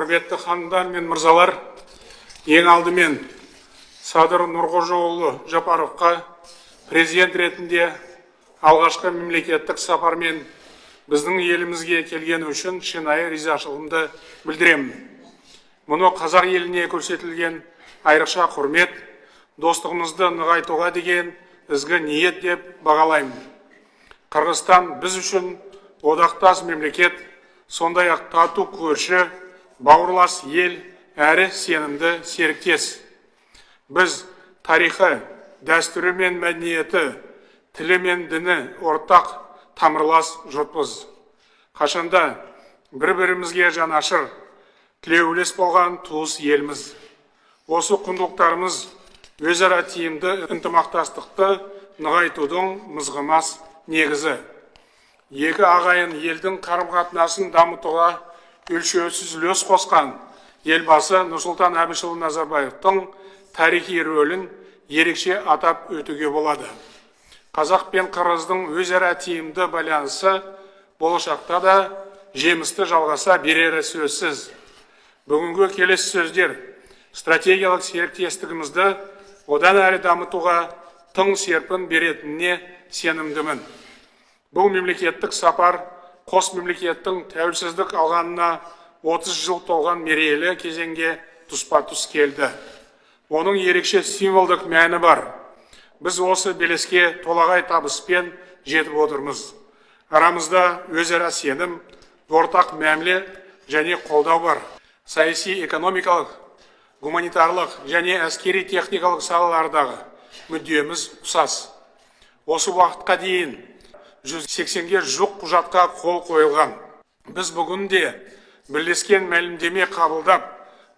құрметті ханымдар мен мырзалар ең алдымен садыр нұрқожаұлы жапаровқа президент ретінде алғашқы мемлекеттік сапармен біздің елімізге келгені үшін шынайы ризашылығымды білдіремін. Мұны қазақ еліне көрсетілген айрықша құрмет достығымызды нығайтуға деген ізгі ниет деп бағалаймын. Қырғызстан біз үшін одақтас мемлекет сондай ақ тату көрші бауырлас ел әрі сенімді серіктес. Біз тарихы дәстүрі мен мәдениеті тілі мен діні ортақ тамырлас жұртпыз. Қашанда бір бірімізге жанашыр тілеулес болған туыс елміз. Осы құндылықтарымыз өзара тиімді ынтымақтастықты нығайтудың мызғымас негізі. Екі ағайын елдің қарым қатынасын дамытуға өлшеусіз үлес қосқан елбасы нұрсұлтан әбішұлы назарбаевтың тарихи рөлін ерекше атап өтуге болады. Қазақ пен қырғыздың өзара тиімді байланысы болашақта да жемісті жалғаса берері сөзсіз. Бүгінгі келесі сөздер стратегиялық серіктестігімізді одан әрі дамытуға тың серпін беретініне сенімдімін. Бұл мемлекеттік сапар қос мемлекеттің тәуелсіздік алғанына 30 жыл толған мерейлі кезеңге тұспа тұс келді. Оның ерекше символдық мәні бар. Біз осы белеске толағай табыспен жетіп отырмыз. Арамызда өзара сенім ортақ мәміле және қолдау бар. Саяси экономикалық гуманитарлық және әскери техникалық салалардағы мүддеміз ұқсас. Осы уақытқа дейін 180-ге жуық құжатқа қол қойылған. Біз бүгін де бірлескен мәлімдеме қабылдап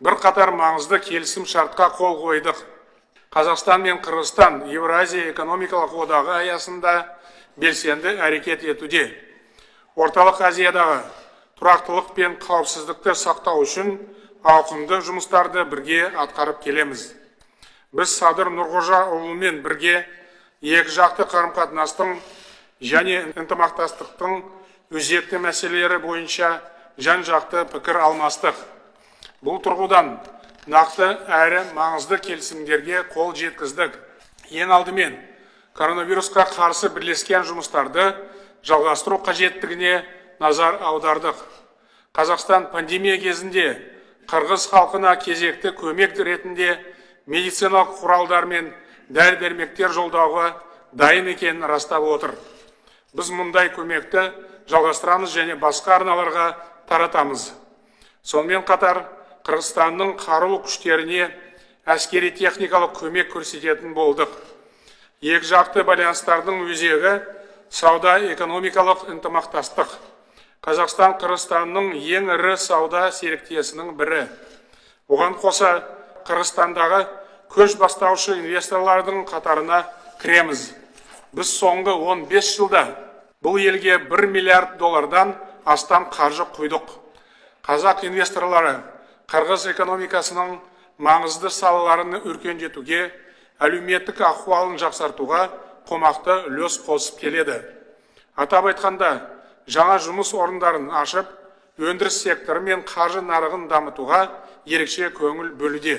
бірқатар маңызды келісім шартқа қол қойдық. Қазақстан мен қырғызстан еуразия экономикалық одағы аясында белсенді әрекет етуде. Орталық азиядағы тұрақтылық пен қауіпсіздікті сақтау үшін ауқымды жұмыстарды бірге атқарып келеміз. Біз садыр нұрғожаұлымен бірге екі жақты қарым қатынастың және ынтымақтастықтың өзекті мәселелері бойынша жан жақты пікір алмастық. Бұл тұрғыдан нақты әрі маңызды келісімдерге қол жеткіздік. Ең алдымен коронавирусқа қарсы бірлескен жұмыстарды жалғастыру қажеттігіне назар аудардық. Қазақстан пандемия кезінде қырғыз халқына кезекті көмек ретінде медициналық құралдар мен дәрі дәрмектер жолдауға дайын екенін растап отыр. Біз мұндай көмекті жалғастырамыз және басқа арналарға таратамыз. Сонымен қатар қырғызстанның қарулы күштеріне әскери техникалық көмек көрсететін болдық. Екі жақты байланыстардың өзегі сауда экономикалық ынтымақтастық. Қазақстан қырғызстанның ең ірі сауда серіктесінің бірі. Оған қоса қырғызстандағы көш бастаушы инвесторлардың қатарына кіреміз. Біз соңғы 15 жылда бұл елге 1 миллиард доллардан астам қаржы құйдық. Қазақ инвесторлары қырғыз экономикасының маңызды салаларын өркендетуге әлеуметтік ахуалын жақсартуға қомақты үлес қосып келеді. Атап айтқанда жаңа жұмыс орындарын ашып өндіріс секторы мен қаржы нарығын дамытуға ерекше көңіл бөлуде.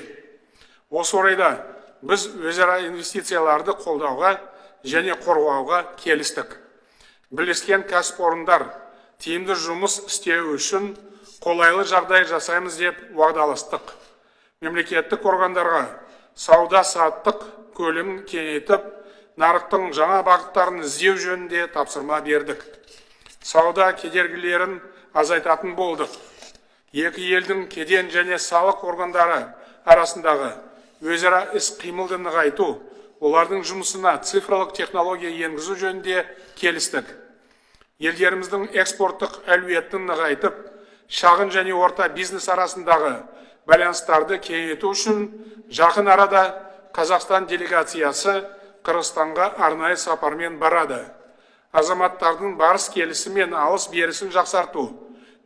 Осы орайда біз өзара инвестицияларды қолдауға және қорғауға келістік. Бірлескен кәсіпорындар тиімді жұмыс істеу үшін қолайлы жағдай жасаймыз деп уағдаластық. Мемлекеттік органдарға сауда саттық көлемін кеңейтіп нарықтың жаңа бағыттарын іздеу жөнінде тапсырма бердік. Сауда кедергілерін азайтатын болдық. Екі елдің кеден және салық органдары арасындағы өзара іс қимылды нығайту олардың жұмысына цифрлық технология енгізу жөнінде келістік. Елдеріміздің экспорттық әлеуетін нығайтып шағын және орта бизнес арасындағы байланыстарды кеңейту үшін жақын арада қазақстан делегациясы қырғызстанға арнайы сапармен барады. Азаматтардың барыс келісі мен алыс берісін жақсарту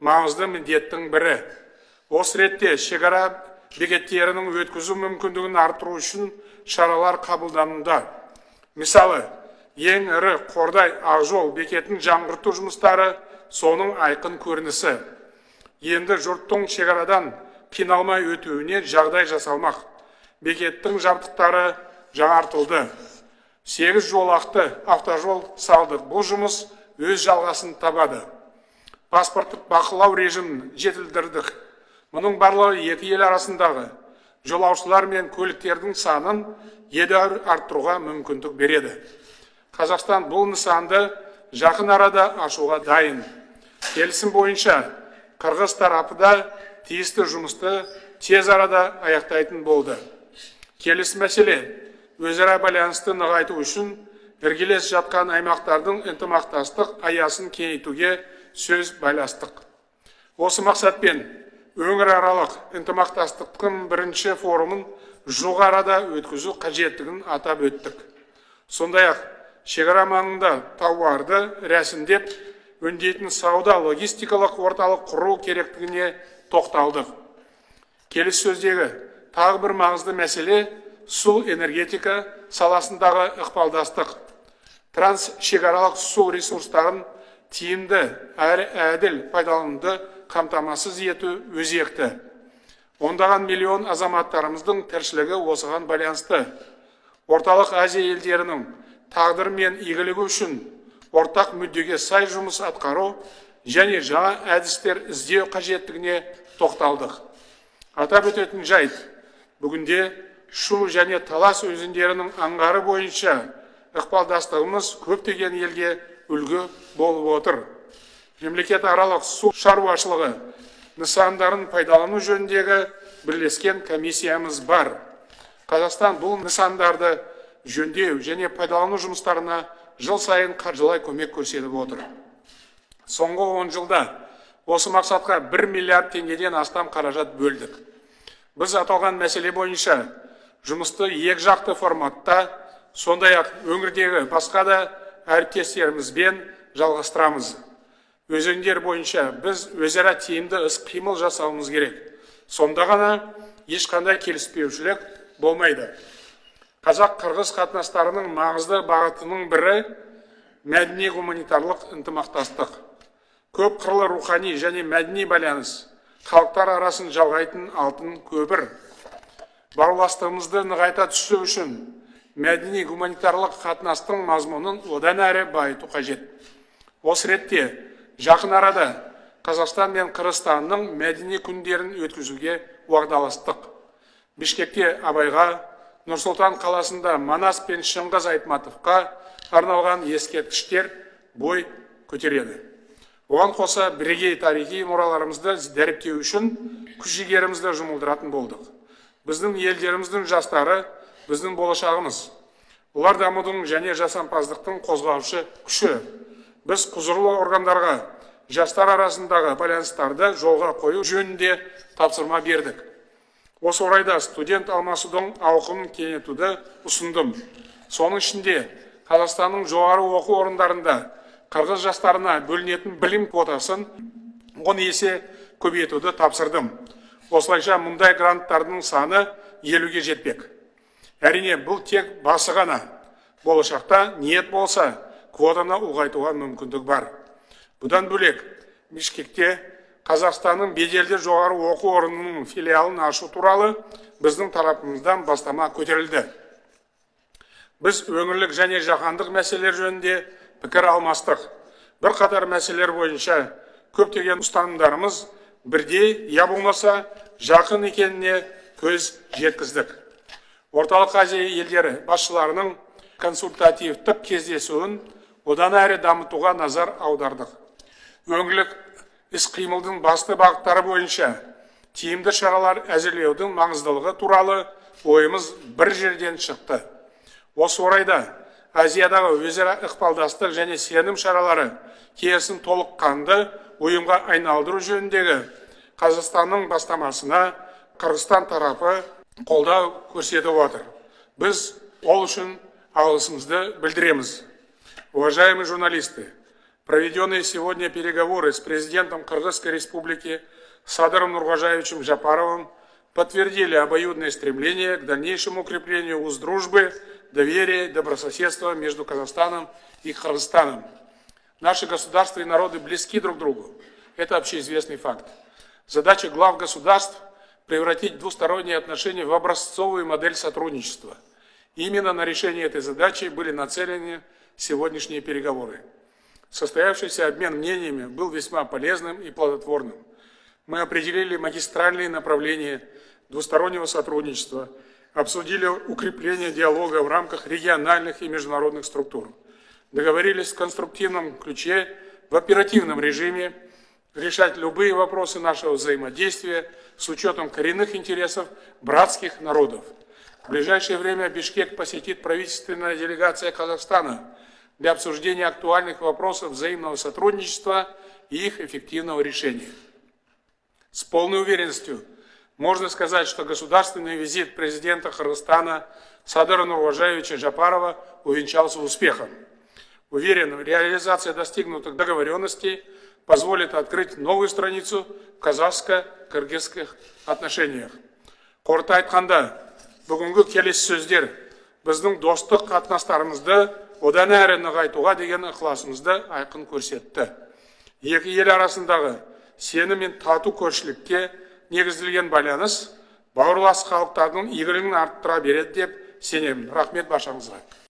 маңызды міндеттің бірі. Осы ретте шекара бекеттерінің өткізу мүмкіндігін арттыру үшін шаралар қабылдануда. Мысалы ең ірі қордай ақжол бекетін жаңғырту жұмыстары соның айқын көрінісі. Енді жұрттың шекарадан қиналмай өтуіне жағдай жасалмақ. Бекеттің жабдықтары жаңартылды. Сегіз жолақты автожол салдық бұл жұмыс өз жалғасын табады. Паспорттық бақылау режимін жетілдірдік. Мұның барлығы екі ел арасындағы жолаушылар мен көліктердің санын едәуір арттыруға мүмкіндік береді. Қазақстан бұл нысанды жақын арада ашуға дайын. Келісім бойынша қырғыз тарапы да тиісті жұмысты тез арада аяқтайтын болды. Келесі мәселе өзара байланысты нығайту үшін іргелес жатқан аймақтардың ынтымақтастық аясын кеңейтуге сөз байластық. Осы мақсатпен өңіраралық ынтымақтастықтың бірінші форумын жуық арада өткізу қажеттігін атап өттік. Сондай ақ шекара маңында тауарды рәсімдеп өңдейтін сауда логистикалық орталық құру керектігіне тоқталдық. Келіссөздегі тағы бір маңызды мәселе су энергетика саласындағы ықпалдастық. Трансшекаралық су ресурстарын тиімді әрі әділ пайдалануды қамтамасыз ету өзекті. Ондаған миллион азаматтарымыздың тіршілігі осыған байланысты. Орталық азия елдерінің тағдыры мен игілігі үшін ортақ мүддеге сай жұмыс атқару және жаңа әдістер іздеу қажеттігіне тоқталдық. Атап өтетін жайт бүгінде шу және талас өзендерінің аңғары бойынша ықпалдастығымыз көптеген елге үлгі болып отыр. Мемлекет аралық су шаруашылығы нысандарын пайдалану жөніндегі бірлескен комиссиямыз бар. Қазақстан бұл нысандарды жөндеу және пайдалану жұмыстарына жыл сайын қаржылай көмек көрсетіп отыр. Соңғы он жылда осы мақсатқа бір миллиард теңгеден астам қаражат бөлдік. Біз аталған мәселе бойынша жұмысты екі жақты форматта сондай ақ өңірдегі басқа да әріптестерімізбен жалғастырамыз. Өзендер бойынша біз өзара тиімді іс қимыл жасауымыз керек. Сонда ғана ешқандай келіспеушілік болмайды. Қазақ қырғыз қатынастарының маңызды бағытының бірі мәдени гуманитарлық ынтымақтастық. Көп қырлы рухани және мәдени байланыс халықтар арасын жалғайтын алтын көпір. Бауырластығымызды нығайта түсу үшін мәдени гуманитарлық қатынастың мазмұнын одан әрі байыту қажет. Осы ретте жақын арада қазақстан мен қырғызстанның мәдени күндерін өткізуге уағдаластық. Бішкекте абайға нұр сұлтан қаласында манас пен шыңғыс айтматовқа арналған ескерткіштер бой көтереді. Оған қоса бірегей тарихи мұраларымызды дәріптеу үшін күш жігерімізді жұмылдыратын болдық. Біздің елдеріміздің жастары біздің болашағымыз олар дамудың және жасампаздықтың қозғаушы күші біз құзырлы органдарға жастар арасындағы байланыстарды жолға қою жөнінде тапсырма бердік. Осы орайда студент алмасудың ауқымын кеңейтуді ұсындым. Соның ішінде қазақстанның жоғары оқу орындарында қырғыз жастарына бөлінетін білім квотасын он есе көбейтуді тапсырдым. Осылайша мұндай гранттардың саны елуге жетпек. Әрине бұл тек басы ғана. Болашақта ниет болса квотаны ұлғайтуға мүмкіндік бар. Бұдан бөлек бішкекте қазақстанның беделді жоғары оқу орнының филиалын ашу туралы біздің тарапымыздан бастама көтерілді. Біз өңірлік және жаһандық мәселелер жөнінде пікір алмастық. Бірқатар мәселелер бойынша көптеген ұстанымдарымыз бірдей я болмаса жақын екеніне көз жеткіздік. Орталық азия елдері басшыларының консультативтік кездесуін одан әрі дамытуға назар аудардық. Өңірлік іс қимылдың басты бағыттары бойынша тиімді шаралар әзірлеудің маңыздылығы туралы ойымыз бір жерден шықты. Осы орайда азиядағы өзара ықпалдастық және сенім шаралары толық толыққанды ұйымға айналдыру жөніндегі қазақстанның бастамасына қырғызстан тарапы қолдау көрсетіп отыр. Біз ол үшін алғысымызды білдіреміз. Уважаемые журналисты, проведенные сегодня переговоры с президентом Кыргызской республики Садыром Нургажаевичем Жапаровым подтвердили обоюдное стремление к дальнейшему укреплению уз дружбы, доверия и добрососедства между Казахстаном и Кыргызстаном. Наши государства и народы близки друг другу. Это общеизвестный факт. Задача глав государств превратить двусторонние отношения в образцовую модель сотрудничества. Именно на решение этой задачи были нацелены сегодняшние переговоры. Состоявшийся обмен мнениями был весьма полезным и плодотворным. Мы определили магистральные направления двустороннего сотрудничества, обсудили укрепление диалога в рамках региональных и международных структур, договорились в конструктивном ключе, в оперативном режиме решать любые вопросы нашего взаимодействия с учетом коренных интересов братских народов. В ближайшее время Бишкек посетит правительственная делегация Казахстана для обсуждения актуальных вопросов взаимного сотрудничества и их эффективного решения. С полной уверенностью можно сказать, что государственный визит президента Кыргызстана Садыра Нурважаевича Жапарова увенчался успехом. Уверен, реализация достигнутых договоренностей позволит открыть новую страницу в казахско-кыргызских отношениях. Қорыта айтқанда, бүгінгі келесі сөздер біздің достық қатынастарымызды одан әрі нығайтуға деген ықыласымызды айқын көрсетті. Екі ел арасындағы сенім мен тату көршілікке негізделген байланыс бауырлас халықтардың игілігін арттыра береді деп сенемін рахмет баршаңызға